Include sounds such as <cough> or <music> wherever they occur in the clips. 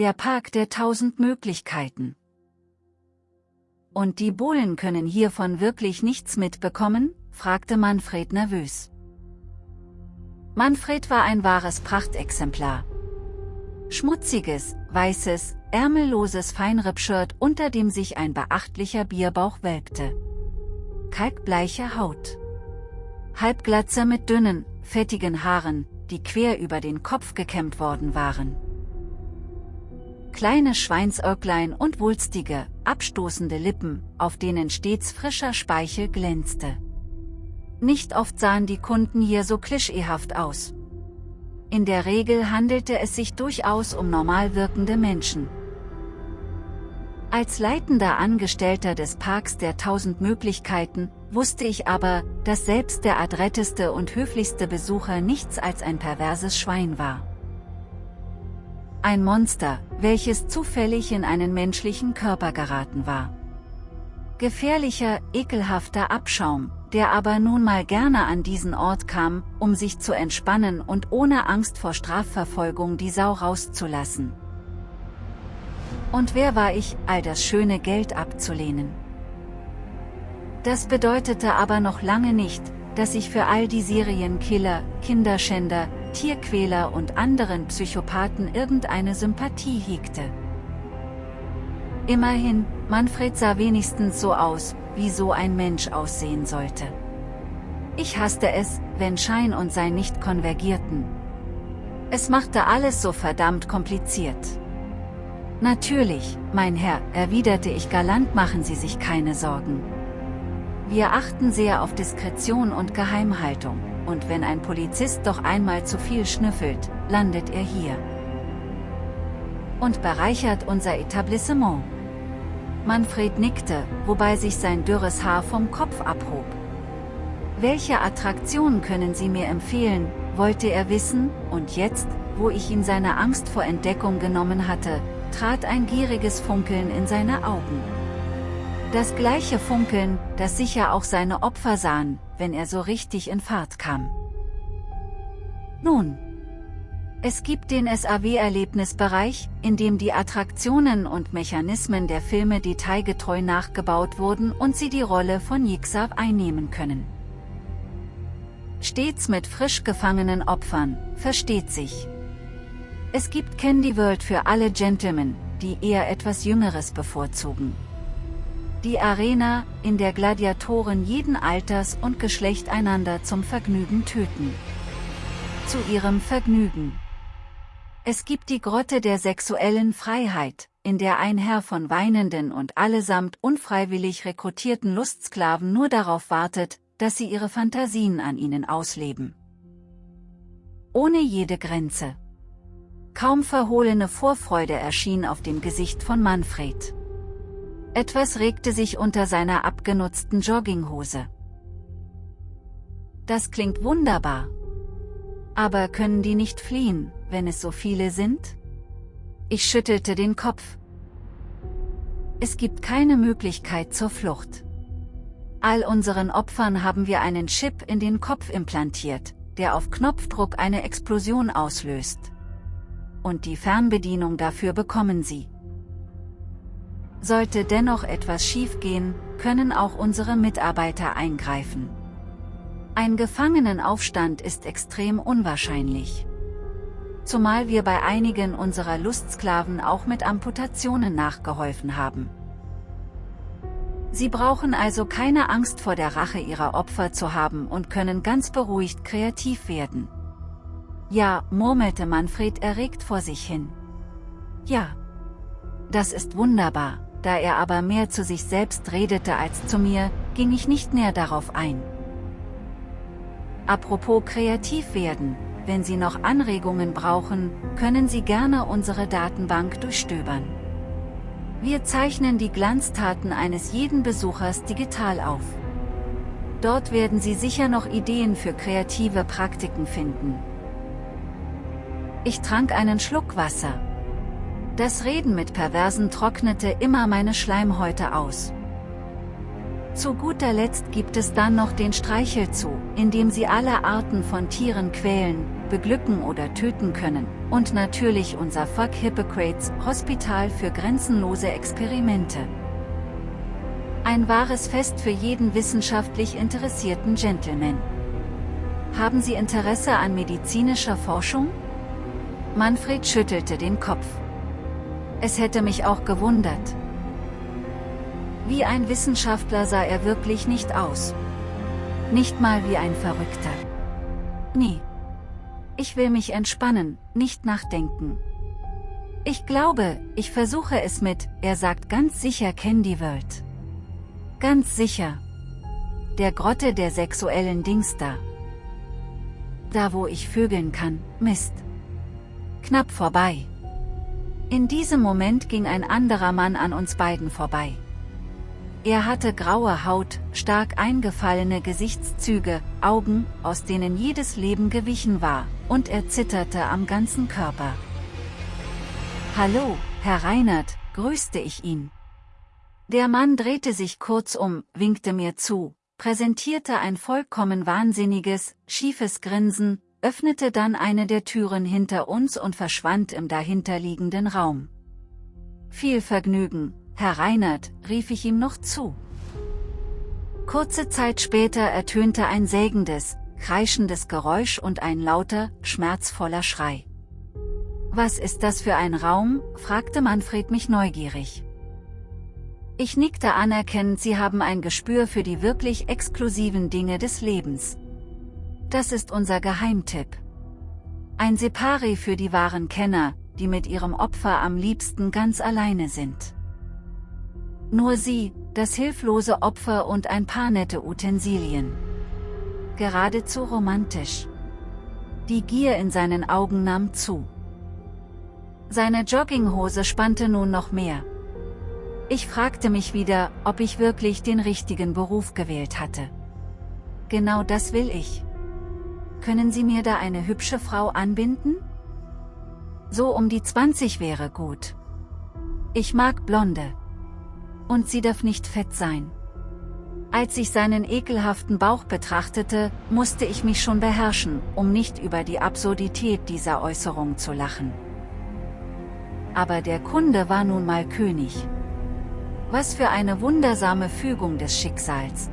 der Park der tausend Möglichkeiten. Und die Bullen können hiervon wirklich nichts mitbekommen? fragte Manfred nervös. Manfred war ein wahres Prachtexemplar. Schmutziges, weißes, ärmelloses Feinrippshirt, unter dem sich ein beachtlicher Bierbauch welkte. Kalkbleiche Haut. Halbglatze mit dünnen, fettigen Haaren, die quer über den Kopf gekämmt worden waren. Kleine Schweinsäuglein und wulstige, abstoßende Lippen, auf denen stets frischer Speichel glänzte. Nicht oft sahen die Kunden hier so klischeehaft aus. In der Regel handelte es sich durchaus um normal wirkende Menschen. Als leitender Angestellter des Parks der tausend Möglichkeiten, wusste ich aber, dass selbst der adretteste und höflichste Besucher nichts als ein perverses Schwein war. Ein Monster, welches zufällig in einen menschlichen Körper geraten war. Gefährlicher, ekelhafter Abschaum, der aber nun mal gerne an diesen Ort kam, um sich zu entspannen und ohne Angst vor Strafverfolgung die Sau rauszulassen. Und wer war ich, all das schöne Geld abzulehnen? Das bedeutete aber noch lange nicht, dass ich für all die Serienkiller, Kinderschänder, Tierquäler und anderen Psychopathen irgendeine Sympathie hegte. Immerhin, Manfred sah wenigstens so aus, wie so ein Mensch aussehen sollte. Ich hasste es, wenn Schein und Sein nicht konvergierten. Es machte alles so verdammt kompliziert. Natürlich, mein Herr, erwiderte ich galant machen Sie sich keine Sorgen. Wir achten sehr auf Diskretion und Geheimhaltung, und wenn ein Polizist doch einmal zu viel schnüffelt, landet er hier. Und bereichert unser Etablissement. Manfred nickte, wobei sich sein dürres Haar vom Kopf abhob. Welche Attraktion können Sie mir empfehlen, wollte er wissen, und jetzt, wo ich ihm seine Angst vor Entdeckung genommen hatte, trat ein gieriges Funkeln in seine Augen. Das gleiche Funkeln, das sicher auch seine Opfer sahen, wenn er so richtig in Fahrt kam. Nun. Es gibt den SAW-Erlebnisbereich, in dem die Attraktionen und Mechanismen der Filme detailgetreu nachgebaut wurden und sie die Rolle von Jigsaw einnehmen können. Stets mit frisch gefangenen Opfern, versteht sich. Es gibt Candy World für alle Gentlemen, die eher etwas Jüngeres bevorzugen. Die Arena, in der Gladiatoren jeden Alters und Geschlecht einander zum Vergnügen töten. Zu ihrem Vergnügen. Es gibt die Grotte der sexuellen Freiheit, in der ein Herr von weinenden und allesamt unfreiwillig rekrutierten Lustsklaven nur darauf wartet, dass sie ihre Fantasien an ihnen ausleben. Ohne jede Grenze. Kaum verhohlene Vorfreude erschien auf dem Gesicht von Manfred. Etwas regte sich unter seiner abgenutzten Jogginghose. Das klingt wunderbar. Aber können die nicht fliehen, wenn es so viele sind? Ich schüttelte den Kopf. Es gibt keine Möglichkeit zur Flucht. All unseren Opfern haben wir einen Chip in den Kopf implantiert, der auf Knopfdruck eine Explosion auslöst. Und die Fernbedienung dafür bekommen sie. Sollte dennoch etwas schiefgehen, können auch unsere Mitarbeiter eingreifen. Ein Gefangenenaufstand ist extrem unwahrscheinlich. Zumal wir bei einigen unserer Lustsklaven auch mit Amputationen nachgeholfen haben. Sie brauchen also keine Angst vor der Rache ihrer Opfer zu haben und können ganz beruhigt kreativ werden. Ja, murmelte Manfred erregt vor sich hin. Ja. Das ist wunderbar. Da er aber mehr zu sich selbst redete als zu mir, ging ich nicht näher darauf ein. Apropos kreativ werden, wenn Sie noch Anregungen brauchen, können Sie gerne unsere Datenbank durchstöbern. Wir zeichnen die Glanztaten eines jeden Besuchers digital auf. Dort werden Sie sicher noch Ideen für kreative Praktiken finden. Ich trank einen Schluck Wasser. Das Reden mit Perversen trocknete immer meine Schleimhäute aus. Zu guter Letzt gibt es dann noch den Streichelzoo, in dem Sie alle Arten von Tieren quälen, beglücken oder töten können, und natürlich unser Fuck Hippocrates Hospital für grenzenlose Experimente. Ein wahres Fest für jeden wissenschaftlich interessierten Gentleman. Haben Sie Interesse an medizinischer Forschung? Manfred schüttelte den Kopf. Es hätte mich auch gewundert. Wie ein Wissenschaftler sah er wirklich nicht aus. Nicht mal wie ein Verrückter. Nie. Ich will mich entspannen, nicht nachdenken. Ich glaube, ich versuche es mit, er sagt ganz sicher Candy World. Ganz sicher. Der Grotte der sexuellen Dings da. Da wo ich vögeln kann, Mist. Knapp vorbei. In diesem Moment ging ein anderer Mann an uns beiden vorbei. Er hatte graue Haut, stark eingefallene Gesichtszüge, Augen, aus denen jedes Leben gewichen war, und er zitterte am ganzen Körper. Hallo, Herr Reinert, grüßte ich ihn. Der Mann drehte sich kurz um, winkte mir zu, präsentierte ein vollkommen wahnsinniges, schiefes Grinsen, öffnete dann eine der Türen hinter uns und verschwand im dahinterliegenden Raum. Viel Vergnügen, Herr Reinert, rief ich ihm noch zu. Kurze Zeit später ertönte ein sägendes, kreischendes Geräusch und ein lauter, schmerzvoller Schrei. Was ist das für ein Raum? fragte Manfred mich neugierig. Ich nickte anerkennend, Sie haben ein Gespür für die wirklich exklusiven Dinge des Lebens. Das ist unser Geheimtipp. Ein Separi für die wahren Kenner, die mit ihrem Opfer am liebsten ganz alleine sind. Nur sie, das hilflose Opfer und ein paar nette Utensilien. Geradezu romantisch. Die Gier in seinen Augen nahm zu. Seine Jogginghose spannte nun noch mehr. Ich fragte mich wieder, ob ich wirklich den richtigen Beruf gewählt hatte. Genau das will ich. Können Sie mir da eine hübsche Frau anbinden? So um die 20 wäre gut. Ich mag Blonde und sie darf nicht fett sein. Als ich seinen ekelhaften Bauch betrachtete, musste ich mich schon beherrschen, um nicht über die Absurdität dieser Äußerung zu lachen. Aber der Kunde war nun mal König. Was für eine wundersame Fügung des Schicksals.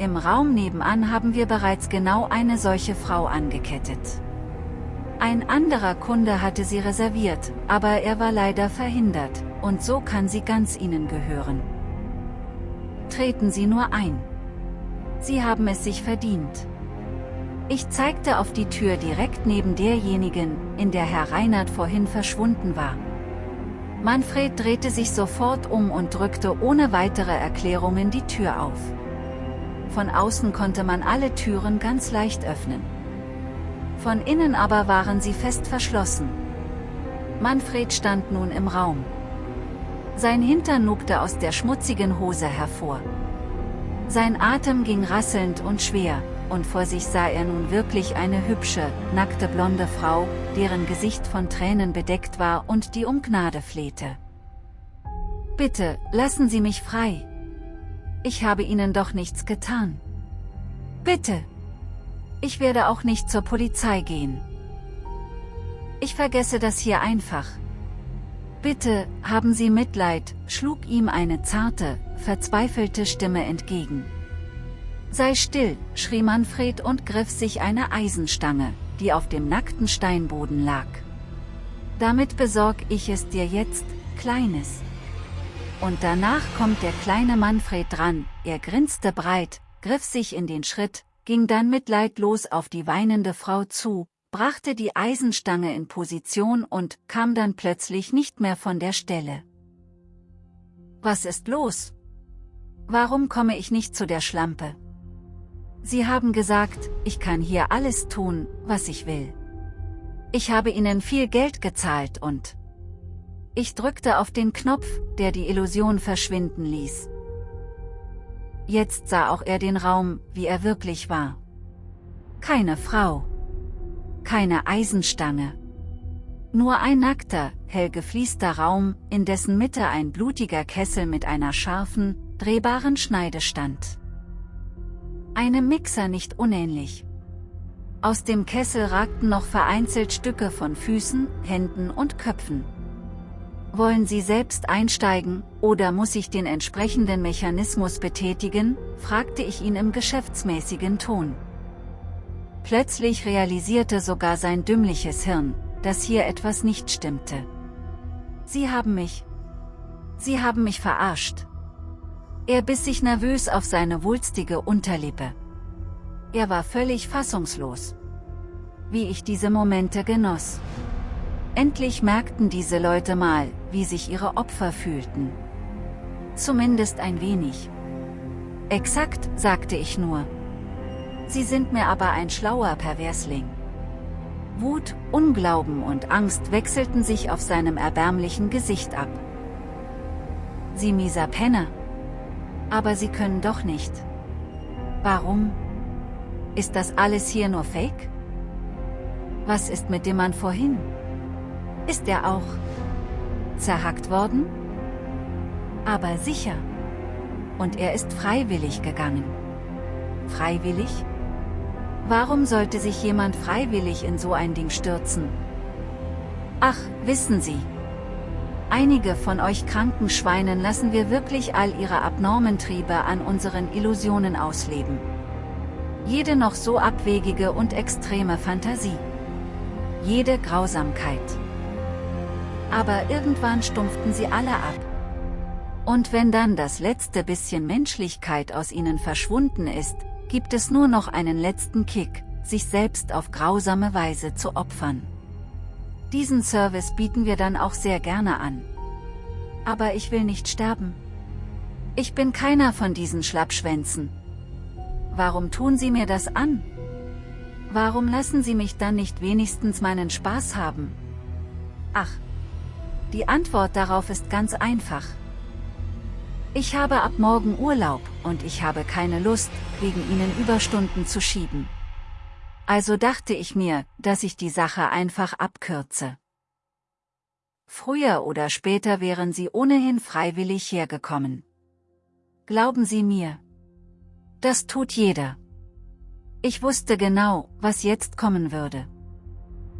Im Raum nebenan haben wir bereits genau eine solche Frau angekettet. Ein anderer Kunde hatte sie reserviert, aber er war leider verhindert, und so kann sie ganz Ihnen gehören. Treten Sie nur ein. Sie haben es sich verdient. Ich zeigte auf die Tür direkt neben derjenigen, in der Herr Reinhardt vorhin verschwunden war. Manfred drehte sich sofort um und drückte ohne weitere Erklärungen die Tür auf. Von außen konnte man alle Türen ganz leicht öffnen. Von innen aber waren sie fest verschlossen. Manfred stand nun im Raum. Sein Hintern nubte aus der schmutzigen Hose hervor. Sein Atem ging rasselnd und schwer, und vor sich sah er nun wirklich eine hübsche, nackte blonde Frau, deren Gesicht von Tränen bedeckt war und die um Gnade flehte. Bitte, lassen Sie mich frei. Ich habe Ihnen doch nichts getan. Bitte. Ich werde auch nicht zur Polizei gehen. Ich vergesse das hier einfach, Bitte, haben Sie Mitleid, schlug ihm eine zarte, verzweifelte Stimme entgegen. Sei still, schrie Manfred und griff sich eine Eisenstange, die auf dem nackten Steinboden lag. Damit besorg ich es dir jetzt, Kleines. Und danach kommt der kleine Manfred dran, er grinste breit, griff sich in den Schritt, ging dann mitleidlos auf die weinende Frau zu, brachte die Eisenstange in Position und kam dann plötzlich nicht mehr von der Stelle. Was ist los? Warum komme ich nicht zu der Schlampe? Sie haben gesagt, ich kann hier alles tun, was ich will. Ich habe Ihnen viel Geld gezahlt und... Ich drückte auf den Knopf, der die Illusion verschwinden ließ. Jetzt sah auch er den Raum, wie er wirklich war. Keine Frau keine Eisenstange. Nur ein nackter, hell gefliester Raum, in dessen Mitte ein blutiger Kessel mit einer scharfen, drehbaren Schneidestand. Einem Mixer nicht unähnlich. Aus dem Kessel ragten noch vereinzelt Stücke von Füßen, Händen und Köpfen. Wollen Sie selbst einsteigen, oder muss ich den entsprechenden Mechanismus betätigen, fragte ich ihn im geschäftsmäßigen Ton. Plötzlich realisierte sogar sein dümmliches Hirn, dass hier etwas nicht stimmte. Sie haben mich. Sie haben mich verarscht. Er biss sich nervös auf seine wulstige Unterlippe. Er war völlig fassungslos. Wie ich diese Momente genoss. Endlich merkten diese Leute mal, wie sich ihre Opfer fühlten. Zumindest ein wenig. Exakt, sagte ich nur. Sie sind mir aber ein schlauer Perversling. Wut, Unglauben und Angst wechselten sich auf seinem erbärmlichen Gesicht ab. Sie mieser Penner. Aber sie können doch nicht. Warum? Ist das alles hier nur Fake? Was ist mit dem Mann vorhin? Ist er auch zerhackt worden? Aber sicher. Und er ist freiwillig gegangen. Freiwillig? Warum sollte sich jemand freiwillig in so ein Ding stürzen? Ach, wissen Sie. Einige von euch kranken Schweinen lassen wir wirklich all ihre abnormen Triebe an unseren Illusionen ausleben. Jede noch so abwegige und extreme Fantasie. Jede Grausamkeit aber irgendwann stumpften sie alle ab. Und wenn dann das letzte bisschen Menschlichkeit aus ihnen verschwunden ist, gibt es nur noch einen letzten Kick, sich selbst auf grausame Weise zu opfern. Diesen Service bieten wir dann auch sehr gerne an. Aber ich will nicht sterben. Ich bin keiner von diesen Schlappschwänzen. Warum tun Sie mir das an? Warum lassen Sie mich dann nicht wenigstens meinen Spaß haben? Ach, die Antwort darauf ist ganz einfach. Ich habe ab morgen Urlaub, und ich habe keine Lust, wegen Ihnen Überstunden zu schieben. Also dachte ich mir, dass ich die Sache einfach abkürze. Früher oder später wären Sie ohnehin freiwillig hergekommen. Glauben Sie mir. Das tut jeder. Ich wusste genau, was jetzt kommen würde.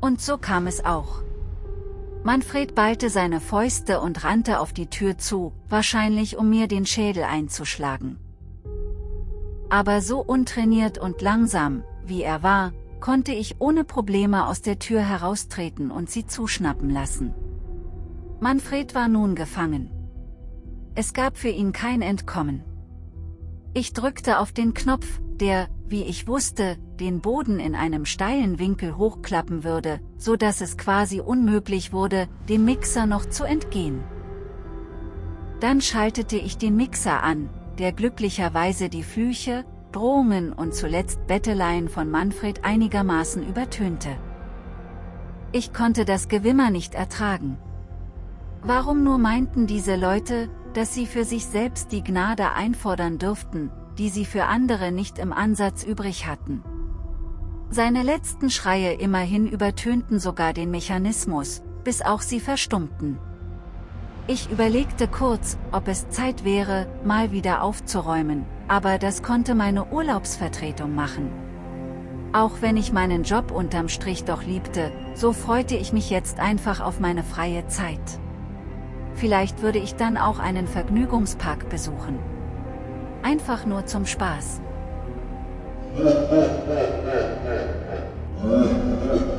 Und so kam es auch. Manfred ballte seine Fäuste und rannte auf die Tür zu, wahrscheinlich um mir den Schädel einzuschlagen. Aber so untrainiert und langsam, wie er war, konnte ich ohne Probleme aus der Tür heraustreten und sie zuschnappen lassen. Manfred war nun gefangen. Es gab für ihn kein Entkommen. Ich drückte auf den Knopf, der, wie ich wusste, den Boden in einem steilen Winkel hochklappen würde, so dass es quasi unmöglich wurde, dem Mixer noch zu entgehen. Dann schaltete ich den Mixer an, der glücklicherweise die Flüche, Drohungen und zuletzt Betteleien von Manfred einigermaßen übertönte. Ich konnte das Gewimmer nicht ertragen. Warum nur meinten diese Leute, dass sie für sich selbst die Gnade einfordern dürften, die sie für andere nicht im Ansatz übrig hatten. Seine letzten Schreie immerhin übertönten sogar den Mechanismus, bis auch sie verstummten. Ich überlegte kurz, ob es Zeit wäre, mal wieder aufzuräumen, aber das konnte meine Urlaubsvertretung machen. Auch wenn ich meinen Job unterm Strich doch liebte, so freute ich mich jetzt einfach auf meine freie Zeit. Vielleicht würde ich dann auch einen Vergnügungspark besuchen einfach nur zum Spaß. <laughs>